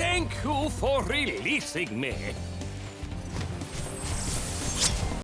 Thank you for releasing me.